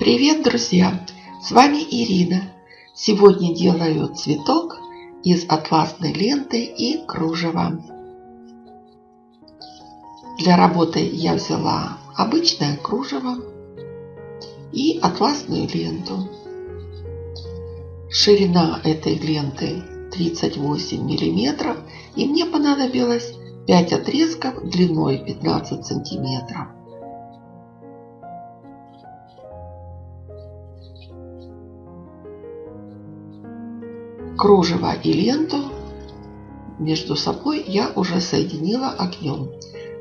Привет, друзья! С вами Ирина. Сегодня делаю цветок из атласной ленты и кружева. Для работы я взяла обычное кружево и атласную ленту. Ширина этой ленты 38 миллиметров и мне понадобилось 5 отрезков длиной 15 сантиметров. Кружево и ленту между собой я уже соединила огнем.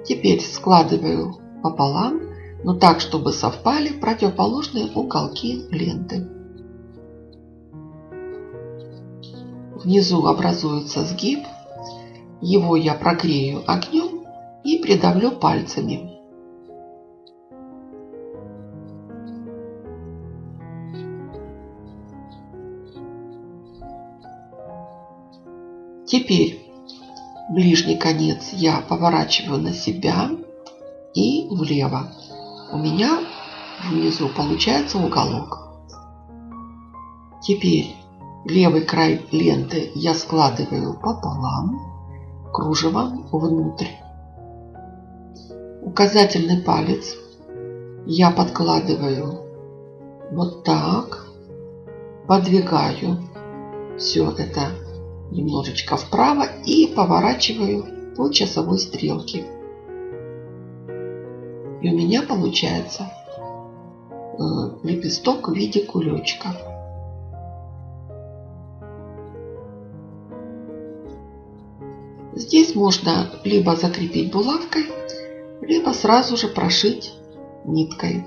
Теперь складываю пополам, но так, чтобы совпали противоположные уголки ленты. Внизу образуется сгиб. Его я прогрею огнем и придавлю пальцами. Теперь ближний конец я поворачиваю на себя и влево. У меня внизу получается уголок. Теперь левый край ленты я складываю пополам, кружевом внутрь. Указательный палец я подкладываю вот так, подвигаю все это немножечко вправо и поворачиваю по часовой стрелке. И у меня получается э, лепесток в виде кулечка. Здесь можно либо закрепить булавкой, либо сразу же прошить ниткой.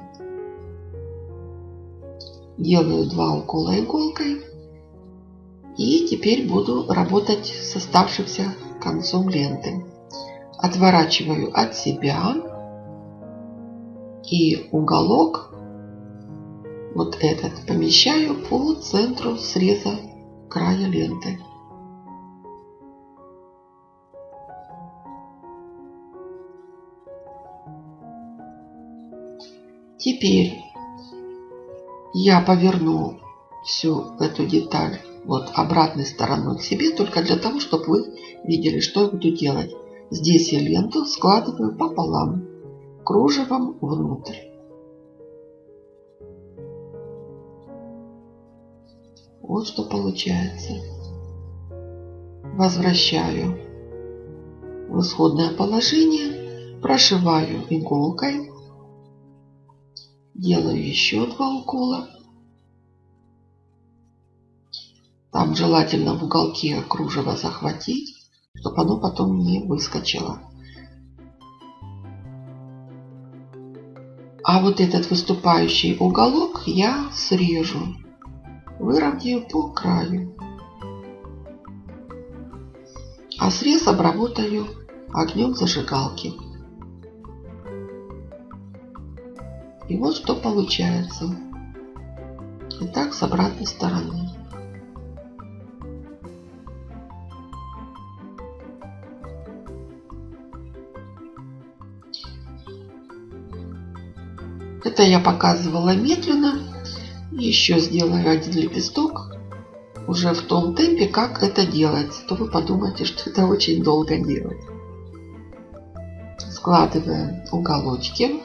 Делаю два укола иголкой и теперь буду работать с оставшимся концом ленты. Отворачиваю от себя и уголок вот этот помещаю по центру среза края ленты. Теперь я поверну всю эту деталь вот обратной стороной к себе, только для того, чтобы вы видели, что я буду делать. Здесь я ленту складываю пополам, кружевом внутрь. Вот что получается. Возвращаю в исходное положение, прошиваю иголкой, делаю еще два укола Там желательно в уголке кружево захватить, чтобы оно потом не выскочило. А вот этот выступающий уголок я срежу, выровняю по краю. А срез обработаю огнем зажигалки. И вот что получается. И так с обратной стороны. Это я показывала медленно. Еще сделаю один лепесток уже в том темпе, как это делается. То вы подумаете, что это очень долго делать. Складываем уголочки.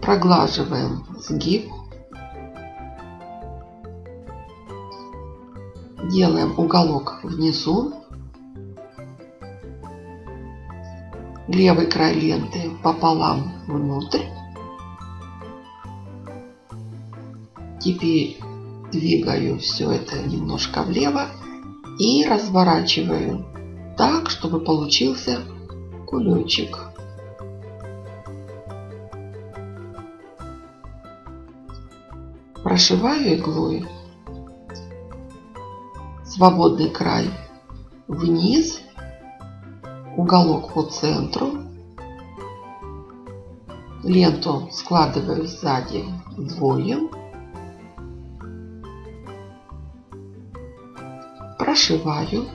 Проглаживаем сгиб. Делаем уголок внизу. Левый край ленты пополам внутрь. Теперь двигаю все это немножко влево и разворачиваю так, чтобы получился кулечек. Прошиваю иглой свободный край вниз уголок по центру. Ленту складываю сзади вдвое. Прошиваю.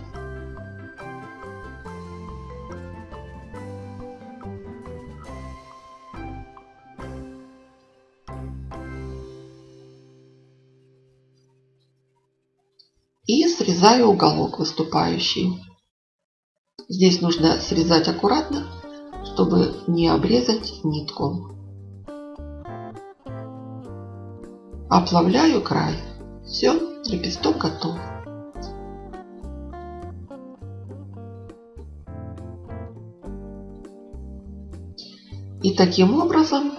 И срезаю уголок выступающий. Здесь нужно срезать аккуратно, чтобы не обрезать нитку. Оплавляю край. Все, лепесток готов. И таким образом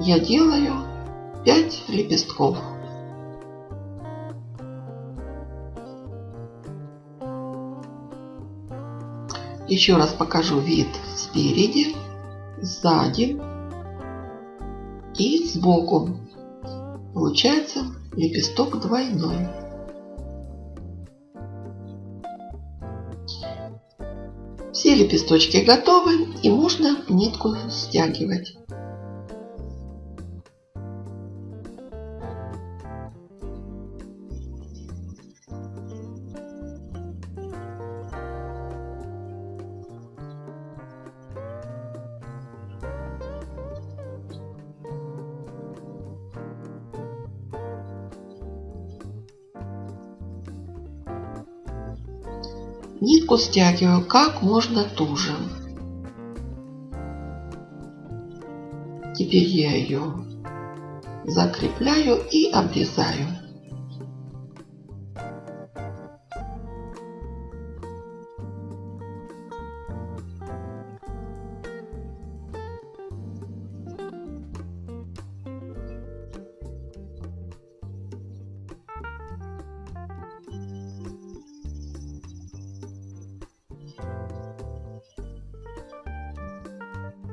я делаю 5 лепестков. Еще раз покажу вид спереди, сзади и сбоку. Получается лепесток двойной. Все лепесточки готовы и можно нитку стягивать. Нитку стягиваю как можно туже. Теперь я ее закрепляю и обрезаю.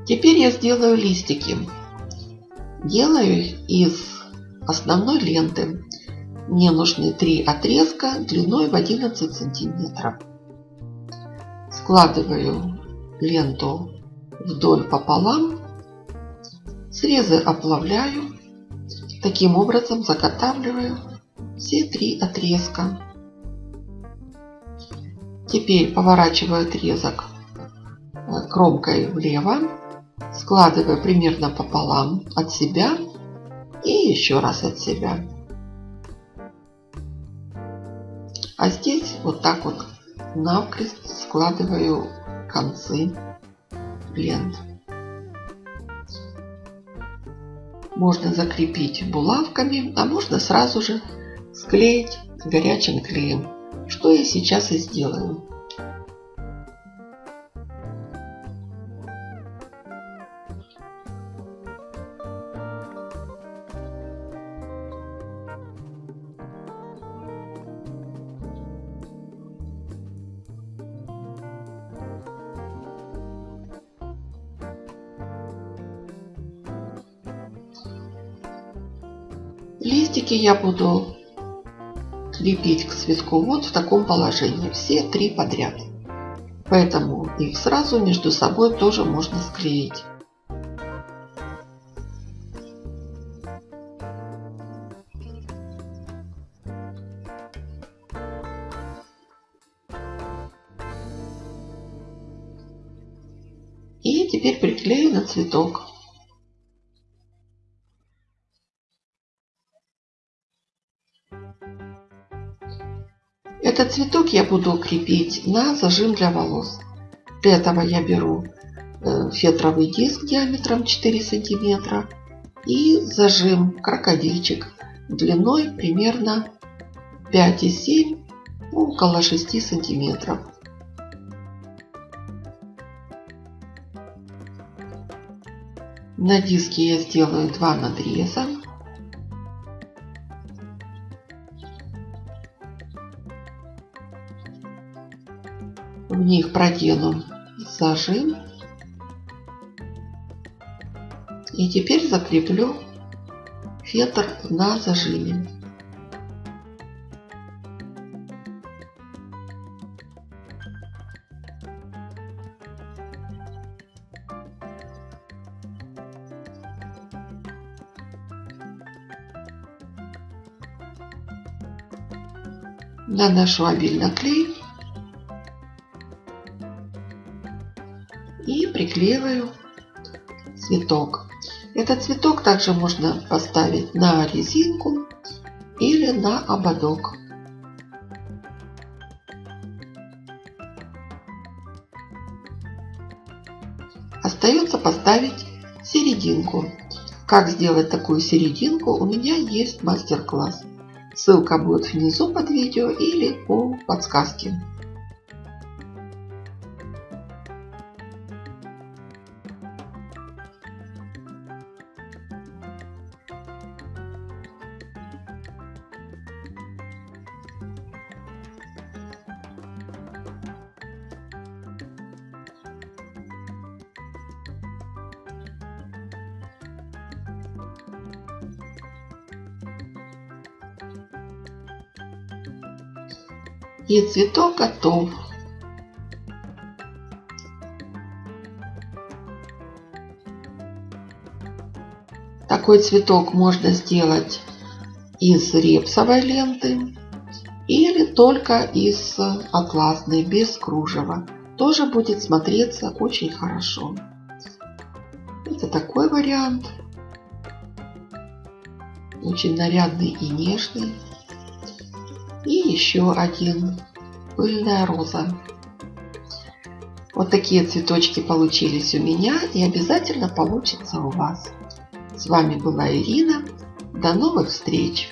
Теперь я сделаю листики. Делаю из основной ленты. Мне нужны три отрезка длиной в 11 сантиметров. Складываю ленту вдоль пополам. Срезы оплавляю. Таким образом заготавливаю все три отрезка. Теперь поворачиваю отрезок кромкой влево складываю примерно пополам от себя и еще раз от себя. А здесь вот так вот навкрест складываю концы лент. Можно закрепить булавками, а можно сразу же склеить горячим клеем, что я сейчас и сделаю. Листики я буду крепить к цветку вот в таком положении. Все три подряд. Поэтому их сразу между собой тоже можно склеить. И теперь приклею на цветок. Этот цветок я буду крепить на зажим для волос. Для этого я беру э, фетровый диск диаметром 4 сантиметра и зажим крокодильчик длиной примерно 5,7 ну, около 6 сантиметров. На диске я сделаю два надреза. Них продену зажим. И теперь закреплю фетр на зажиме. Наношу обильно клей клеиваю цветок. Этот цветок также можно поставить на резинку или на ободок. Остается поставить серединку. Как сделать такую серединку у меня есть мастер-класс. Ссылка будет внизу под видео или по подсказке. И цветок готов. Такой цветок можно сделать из репсовой ленты или только из атласной, без кружева. Тоже будет смотреться очень хорошо. Это такой вариант. Очень нарядный и нежный. И еще один. Пыльная роза. Вот такие цветочки получились у меня и обязательно получится у вас. С вами была Ирина. До новых встреч!